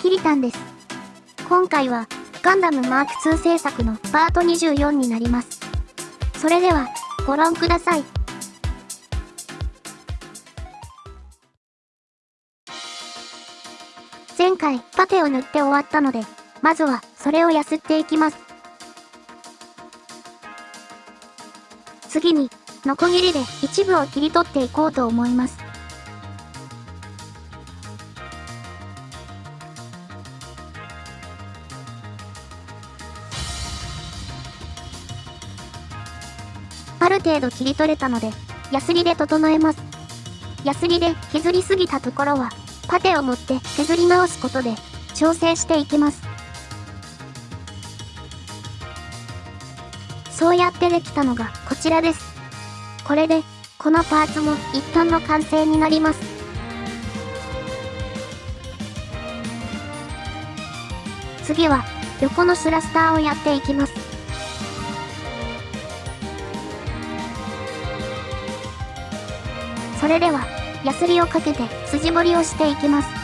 キリタンです。今回は、ガンダムマーク2制作のパート24になります。それでは、ご覧ください。前回、パテを塗って終わったので、まずは、それをやすっていきます。次に、ノコギリで一部を切り取っていこうと思います。る程度切り取れたので、ヤスリで整えます。ヤスリで削りすぎたところは、パテを持って削り直すことで、調整していきます。そうやってできたのがこちらです。これで、このパーツも一旦の完成になります。次は、横のスラスターをやっていきます。それでは、ヤスリをかけて筋彫りをしていきます。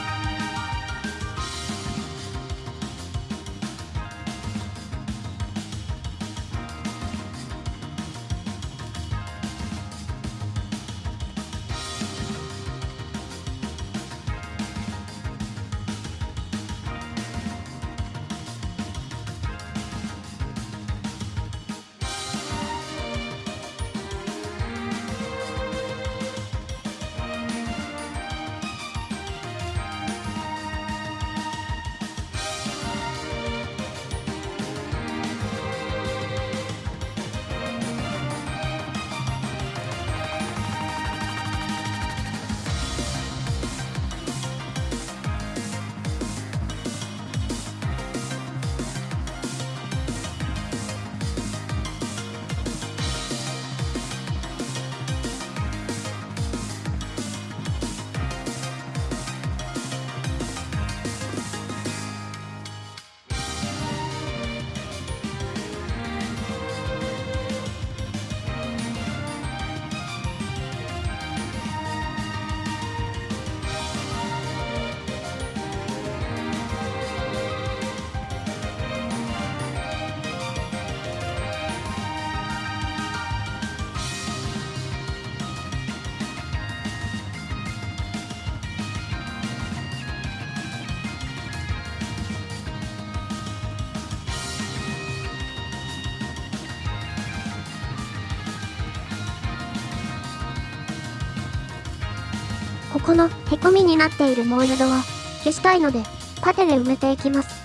このへこみになっているモールドは消したいのでパテで埋めていきます。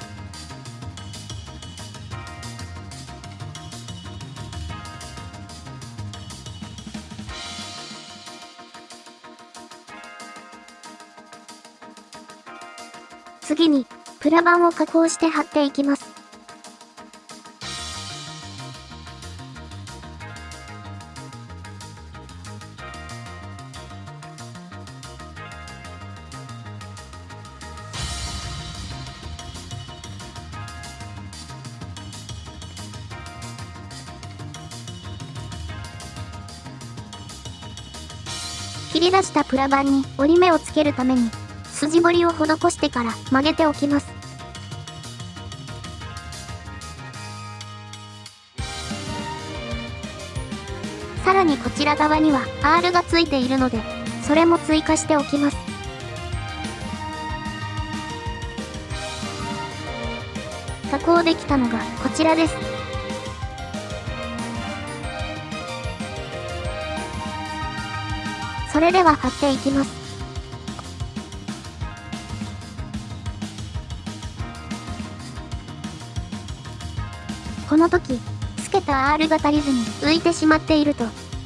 次にプラ板を加工して貼っていきます。切り出したプラ板に折り目をつけるために、筋彫りを施してから曲げておきます。さらにこちら側には R がついているので、それも追加しておきます。加工できたのがこちらです。それでは貼っていきます。この時、つけた R が足りずに浮いてしまっていると、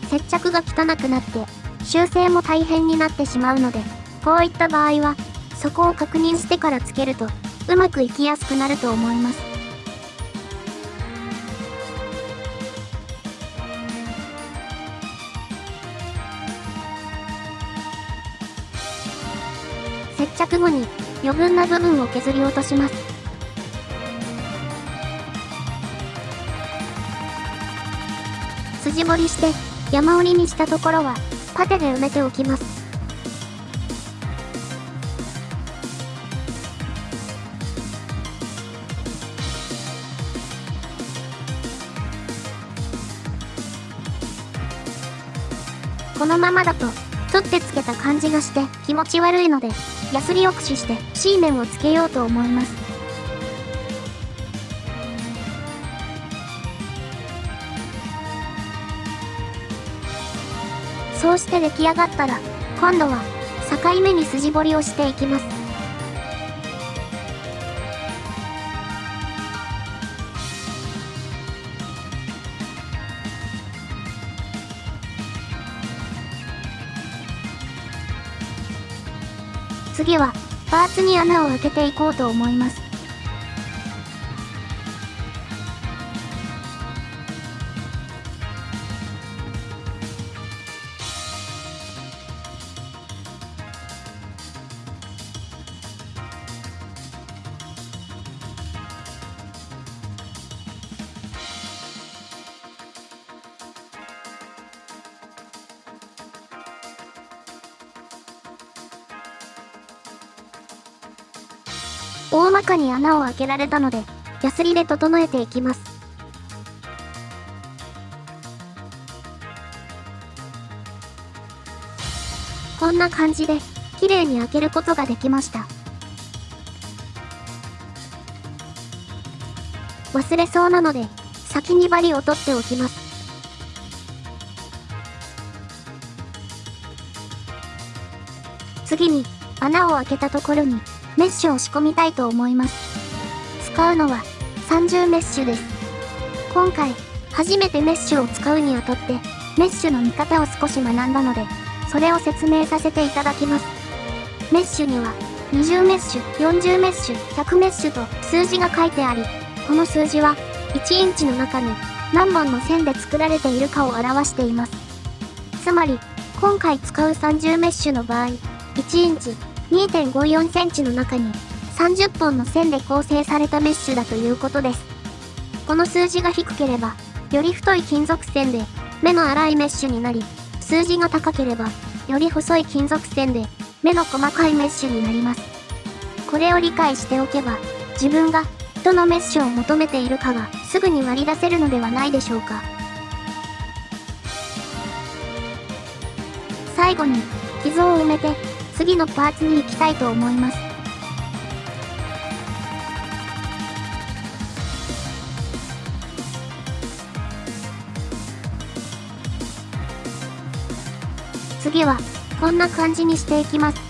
接着が汚くなって、修正も大変になってしまうので、こういった場合は、そこを確認してからつけると、うまくいきやすくなると思います。接着後に余分な部分を削り落とします。筋彫りして山折りにしたところはパテで埋めておきます。このままだと取ってつけた感じがして気持ち悪いのでヤスリを駆使して C 面をつけようと思います。そうして出来上がったら、今度は境目に筋彫りをしていきます。次は、パーツに穴を開けていこうと思います。大まかに穴を開けられたので、ヤスリで整えていきます。こんな感じで、綺麗に開けることができました。忘れそうなので、先に針を取っておきます。次に、穴を開けたところに、メッシュを仕込みたいと思います。使うのは30メッシュです。今回、初めてメッシュを使うにあたって、メッシュの見方を少し学んだので、それを説明させていただきます。メッシュには、20メッシュ、40メッシュ、100メッシュと数字が書いてあり、この数字は、1インチの中に何本の線で作られているかを表しています。つまり、今回使う30メッシュの場合、1インチ、2.54センチの中に30本の線で構成されたメッシュだということです。この数字が低ければ、より太い金属線で目の粗いメッシュになり、数字が高ければ、より細い金属線で目の細かいメッシュになります。これを理解しておけば、自分がどのメッシュを求めているかがすぐに割り出せるのではないでしょうか。最後に、傷を埋めて次のパーツに行きたいと思います。次は、こんな感じにしていきます。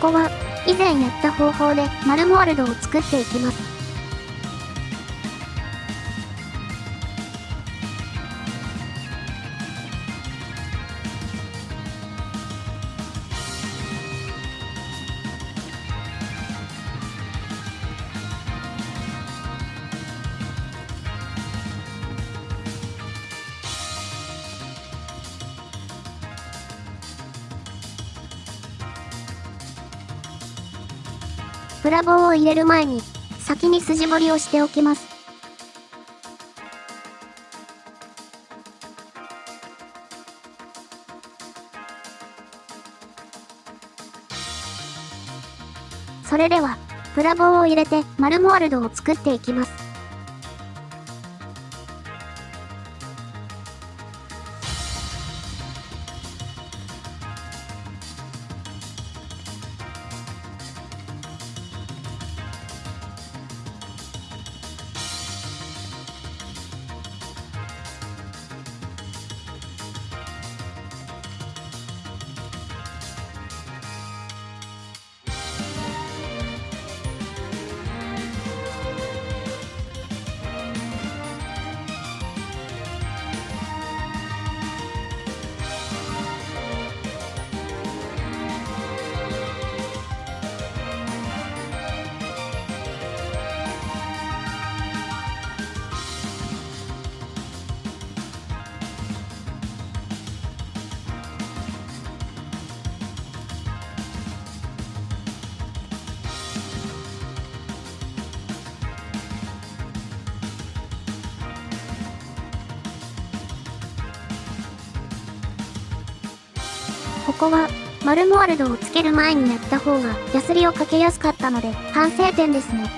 ここは、以前やった方法でマルモールドを作っていきます。プラ棒を入れる前に、先に筋彫りをしておきます。それでは、プラ棒を入れてマルモールドを作っていきます。ここは、マルモワルドをつける前にやった方が、ヤスリをかけやすかったので、反省点ですね。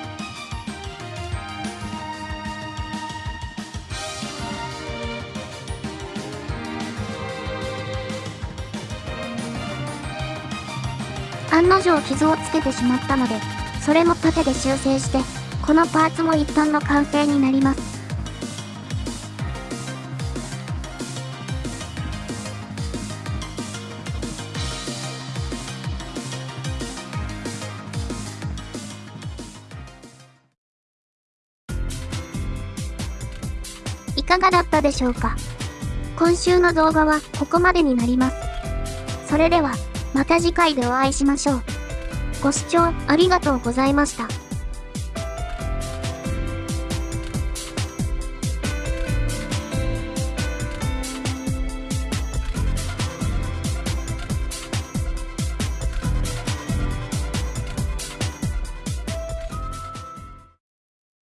案の定傷をつけてしまったので、それも盾で修正して、このパーツも一旦の完成になります。かがだったでしょうか？今週の動画はここまでになります。それでは、また次回でお会いしましょう。ご視聴ありがとうございました。